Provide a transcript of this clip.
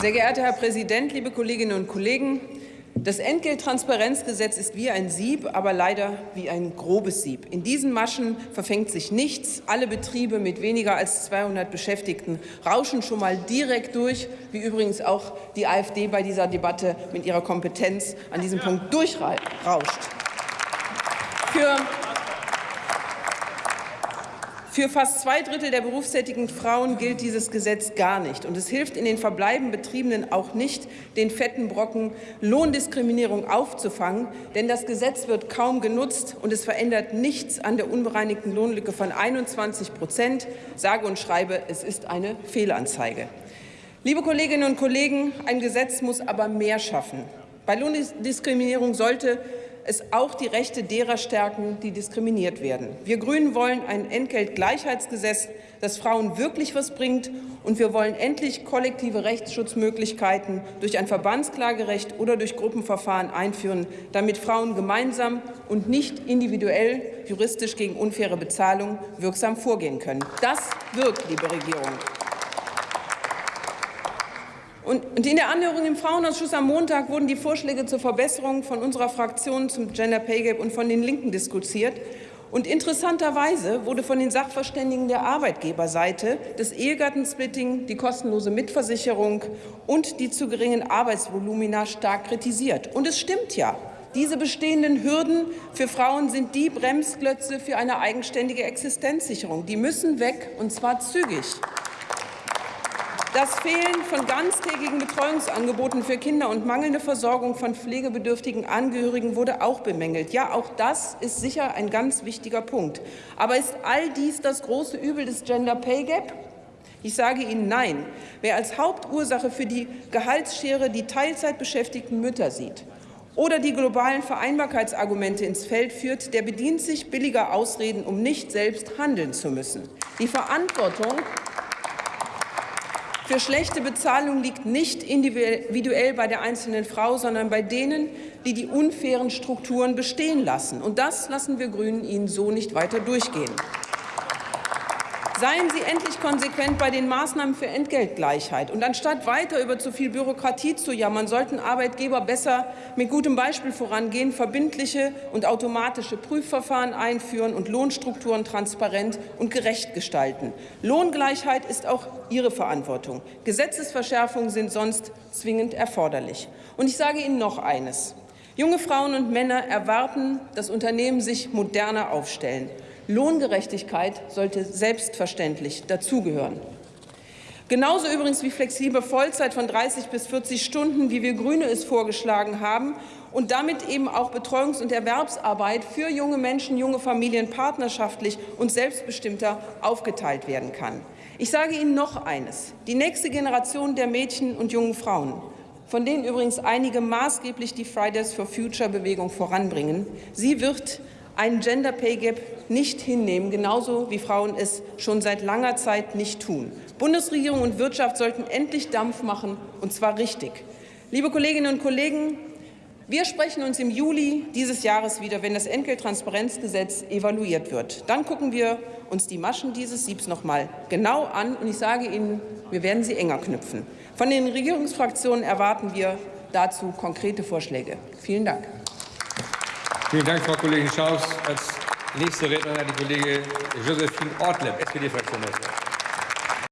Sehr geehrter Herr Präsident, liebe Kolleginnen und Kollegen! Das Entgelttransparenzgesetz ist wie ein Sieb, aber leider wie ein grobes Sieb. In diesen Maschen verfängt sich nichts. Alle Betriebe mit weniger als 200 Beschäftigten rauschen schon mal direkt durch, wie übrigens auch die AfD bei dieser Debatte mit ihrer Kompetenz an diesem Punkt durchrauscht. Für für fast zwei Drittel der berufstätigen Frauen gilt dieses Gesetz gar nicht. Und es hilft in den verbleibenden Betriebenen auch nicht, den fetten Brocken Lohndiskriminierung aufzufangen. Denn das Gesetz wird kaum genutzt, und es verändert nichts an der unbereinigten Lohnlücke von 21 Prozent. Sage und schreibe, es ist eine Fehlanzeige. Liebe Kolleginnen und Kollegen, ein Gesetz muss aber mehr schaffen. Bei Lohndiskriminierung sollte es auch die Rechte derer stärken, die diskriminiert werden. Wir Grünen wollen ein Entgeltgleichheitsgesetz, das Frauen wirklich was bringt, und wir wollen endlich kollektive Rechtsschutzmöglichkeiten durch ein Verbandsklagerecht oder durch Gruppenverfahren einführen, damit Frauen gemeinsam und nicht individuell juristisch gegen unfaire Bezahlung wirksam vorgehen können. Das wirkt, liebe Regierung. Und in der Anhörung im Frauenausschuss am Montag wurden die Vorschläge zur Verbesserung von unserer Fraktion zum Gender Pay Gap und von den Linken diskutiert. Und interessanterweise wurde von den Sachverständigen der Arbeitgeberseite das Ehegattensplitting, die kostenlose Mitversicherung und die zu geringen Arbeitsvolumina stark kritisiert. Und es stimmt ja. Diese bestehenden Hürden für Frauen sind die Bremsklötze für eine eigenständige Existenzsicherung. Die müssen weg, und zwar zügig. Das Fehlen von ganztägigen Betreuungsangeboten für Kinder und mangelnde Versorgung von pflegebedürftigen Angehörigen wurde auch bemängelt. Ja, auch das ist sicher ein ganz wichtiger Punkt. Aber ist all dies das große Übel des Gender Pay Gap? Ich sage Ihnen nein. Wer als Hauptursache für die Gehaltsschere die Teilzeitbeschäftigten Mütter sieht oder die globalen Vereinbarkeitsargumente ins Feld führt, der bedient sich billiger Ausreden, um nicht selbst handeln zu müssen. Die Verantwortung für schlechte Bezahlung liegt nicht individuell bei der einzelnen Frau, sondern bei denen, die die unfairen Strukturen bestehen lassen. Und das lassen wir Grünen Ihnen so nicht weiter durchgehen. Seien Sie endlich konsequent bei den Maßnahmen für Entgeltgleichheit. Und anstatt weiter über zu viel Bürokratie zu jammern, sollten Arbeitgeber besser mit gutem Beispiel vorangehen, verbindliche und automatische Prüfverfahren einführen und Lohnstrukturen transparent und gerecht gestalten. Lohngleichheit ist auch Ihre Verantwortung. Gesetzesverschärfungen sind sonst zwingend erforderlich. Und ich sage Ihnen noch eines. Junge Frauen und Männer erwarten, dass Unternehmen sich moderner aufstellen. Lohngerechtigkeit sollte selbstverständlich dazugehören. Genauso übrigens wie flexible Vollzeit von 30 bis 40 Stunden, wie wir Grüne es vorgeschlagen haben, und damit eben auch Betreuungs- und Erwerbsarbeit für junge Menschen, junge Familien partnerschaftlich und selbstbestimmter aufgeteilt werden kann. Ich sage Ihnen noch eines. Die nächste Generation der Mädchen und jungen Frauen, von denen übrigens einige maßgeblich die Fridays for Future Bewegung voranbringen, sie wird einen Gender Pay Gap nicht hinnehmen, genauso wie Frauen es schon seit langer Zeit nicht tun. Bundesregierung und Wirtschaft sollten endlich Dampf machen, und zwar richtig. Liebe Kolleginnen und Kollegen, wir sprechen uns im Juli dieses Jahres wieder, wenn das Entgelttransparenzgesetz evaluiert wird. Dann gucken wir uns die Maschen dieses Siebs noch mal genau an, und ich sage Ihnen, wir werden sie enger knüpfen. Von den Regierungsfraktionen erwarten wir dazu konkrete Vorschläge. Vielen Dank. Vielen Dank, Frau Kollegin Schaus. Als nächste Rednerin die Kollegin Josephine Ortleb, SPD-Fraktion.